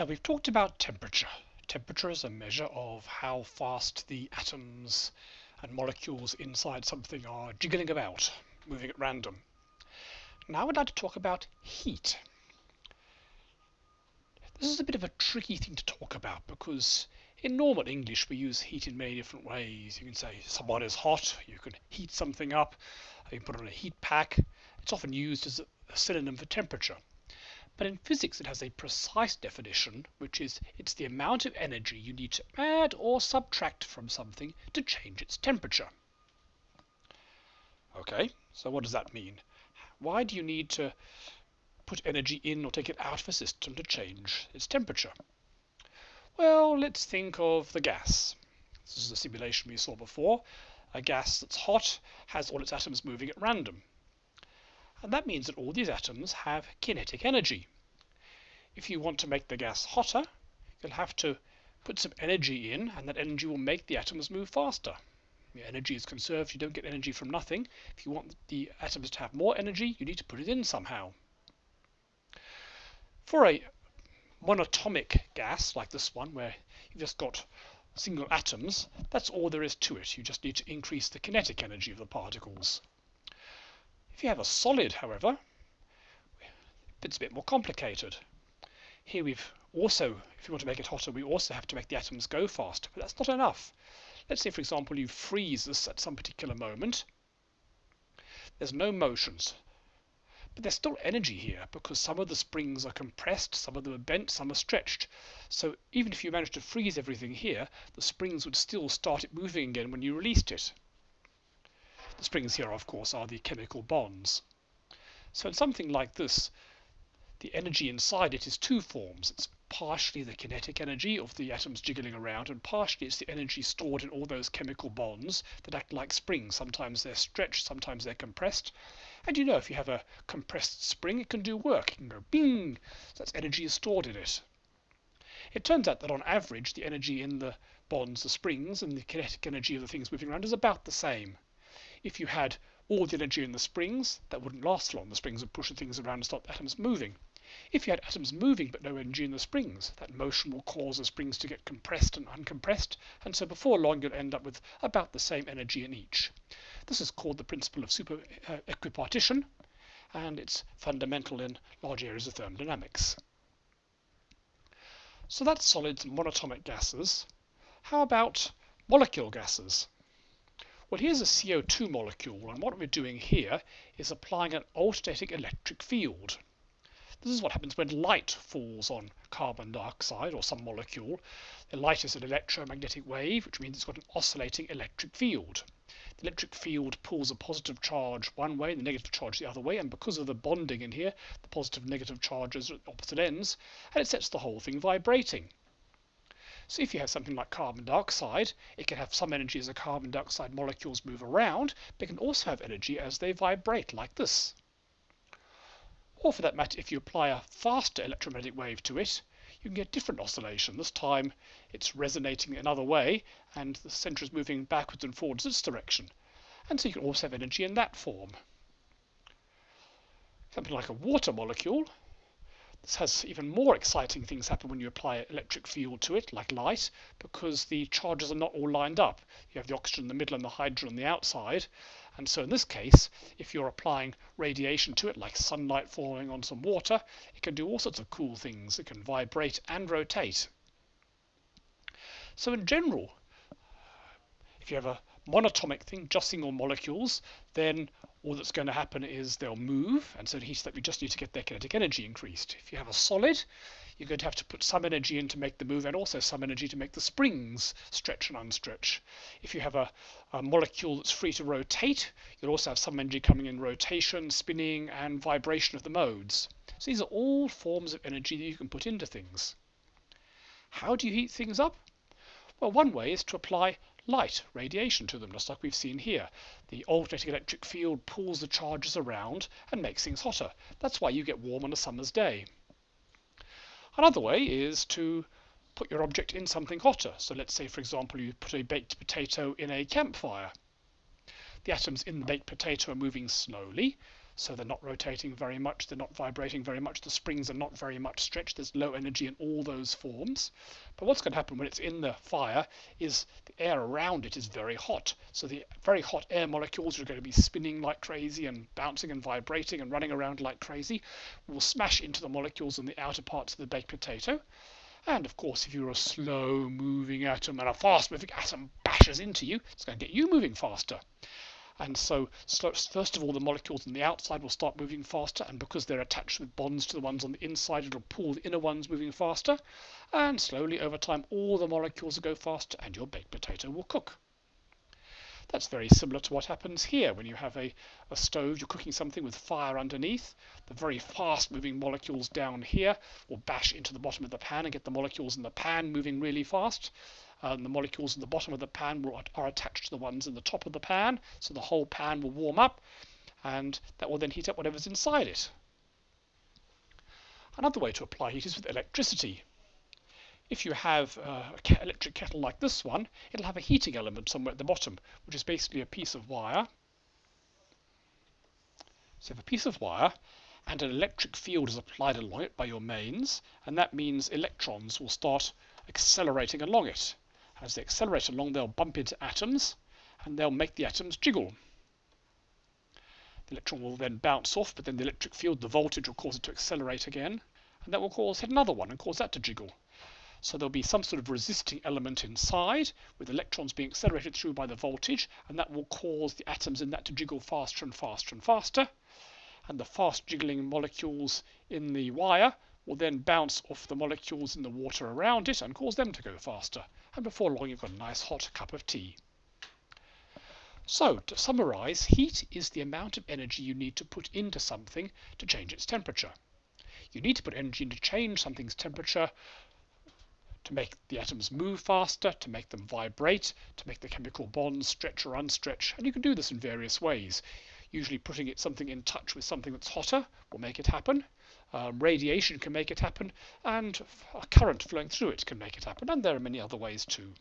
Now we've talked about temperature. Temperature is a measure of how fast the atoms and molecules inside something are jiggling about, moving at random. Now I'd like to talk about heat. This is a bit of a tricky thing to talk about because in normal English we use heat in many different ways. You can say someone is hot, you can heat something up, you can put on a heat pack. It's often used as a synonym for temperature. But in physics it has a precise definition, which is it's the amount of energy you need to add or subtract from something to change its temperature. Okay, so what does that mean? Why do you need to put energy in or take it out of a system to change its temperature? Well, let's think of the gas. This is the simulation we saw before. A gas that's hot has all its atoms moving at random. And that means that all these atoms have kinetic energy. If you want to make the gas hotter, you'll have to put some energy in, and that energy will make the atoms move faster. The energy is conserved, you don't get energy from nothing. If you want the atoms to have more energy, you need to put it in somehow. For a monatomic gas like this one, where you've just got single atoms, that's all there is to it. You just need to increase the kinetic energy of the particles. If you have a solid, however, it's a bit more complicated. Here we've also, if you want to make it hotter, we also have to make the atoms go faster, but that's not enough. Let's say, for example, you freeze this at some particular moment. There's no motions, but there's still energy here because some of the springs are compressed, some of them are bent, some are stretched. So even if you managed to freeze everything here, the springs would still start it moving again when you released it. The springs here, of course, are the chemical bonds. So in something like this, the energy inside it is two forms. It's partially the kinetic energy of the atoms jiggling around, and partially it's the energy stored in all those chemical bonds that act like springs. Sometimes they're stretched, sometimes they're compressed. And you know, if you have a compressed spring, it can do work. It can go bing, that's energy is stored in it. It turns out that on average, the energy in the bonds, the springs, and the kinetic energy of the things moving around is about the same. If you had all the energy in the springs, that wouldn't last long. The springs would push things around and stop atoms moving. If you had atoms moving but no energy in the springs, that motion will cause the springs to get compressed and uncompressed, and so before long you'll end up with about the same energy in each. This is called the principle of super uh, equipartition, and it's fundamental in large areas of thermodynamics. So that's solids and monatomic gases. How about molecule gases? Well, here's a CO2 molecule, and what we're doing here is applying an alternating electric field. This is what happens when light falls on carbon dioxide or some molecule. The light is an electromagnetic wave, which means it's got an oscillating electric field. The electric field pulls a positive charge one way and the negative charge the other way, and because of the bonding in here, the positive and negative charges are at opposite ends, and it sets the whole thing vibrating. So if you have something like carbon dioxide, it can have some energy as the carbon dioxide molecules move around, but it can also have energy as they vibrate, like this. Or for that matter, if you apply a faster electromagnetic wave to it, you can get different oscillation. This time it's resonating another way, and the center is moving backwards and forwards in this direction. And so you can also have energy in that form. Something like a water molecule this has even more exciting things happen when you apply electric field to it, like light, because the charges are not all lined up. You have the oxygen in the middle and the hydrogen on the outside. And so in this case, if you're applying radiation to it, like sunlight falling on some water, it can do all sorts of cool things. It can vibrate and rotate. So in general, if you have a monatomic thing, just single molecules, then all that's going to happen is they'll move, and so the heat that we just need to get their kinetic energy increased. If you have a solid, you're going to have to put some energy in to make the move and also some energy to make the springs stretch and unstretch. If you have a, a molecule that's free to rotate, you'll also have some energy coming in rotation, spinning, and vibration of the modes. So these are all forms of energy that you can put into things. How do you heat things up? Well, one way is to apply light, radiation to them, just like we've seen here. The alternating electric field pulls the charges around and makes things hotter. That's why you get warm on a summer's day. Another way is to put your object in something hotter. So let's say, for example, you put a baked potato in a campfire. The atoms in the baked potato are moving slowly, so they're not rotating very much, they're not vibrating very much, the springs are not very much stretched, there's low energy in all those forms. But what's going to happen when it's in the fire is the air around it is very hot. So the very hot air molecules are going to be spinning like crazy and bouncing and vibrating and running around like crazy, will smash into the molecules in the outer parts of the baked potato. And of course, if you're a slow moving atom and a fast moving atom bashes into you, it's going to get you moving faster. And so, first of all, the molecules on the outside will start moving faster, and because they're attached with bonds to the ones on the inside, it'll pull the inner ones moving faster. And slowly, over time, all the molecules will go faster, and your baked potato will cook. That's very similar to what happens here when you have a, a stove, you're cooking something with fire underneath. The very fast moving molecules down here will bash into the bottom of the pan and get the molecules in the pan moving really fast and the molecules in the bottom of the pan will, are attached to the ones in the top of the pan, so the whole pan will warm up, and that will then heat up whatever's inside it. Another way to apply heat is with electricity. If you have uh, an electric kettle like this one, it'll have a heating element somewhere at the bottom, which is basically a piece of wire. So you have a piece of wire, and an electric field is applied along it by your mains, and that means electrons will start accelerating along it. As they accelerate along, they'll bump into atoms and they'll make the atoms jiggle. The electron will then bounce off, but then the electric field, the voltage, will cause it to accelerate again, and that will cause another one and cause that to jiggle. So there'll be some sort of resisting element inside, with electrons being accelerated through by the voltage, and that will cause the atoms in that to jiggle faster and faster and faster. And the fast jiggling molecules in the wire will then bounce off the molecules in the water around it and cause them to go faster. And before long, you've got a nice hot cup of tea. So, to summarize, heat is the amount of energy you need to put into something to change its temperature. You need to put energy in to change something's temperature to make the atoms move faster, to make them vibrate, to make the chemical bonds stretch or unstretch, and you can do this in various ways. Usually putting it something in touch with something that's hotter will make it happen. Um, radiation can make it happen, and a current flowing through it can make it happen, and there are many other ways too.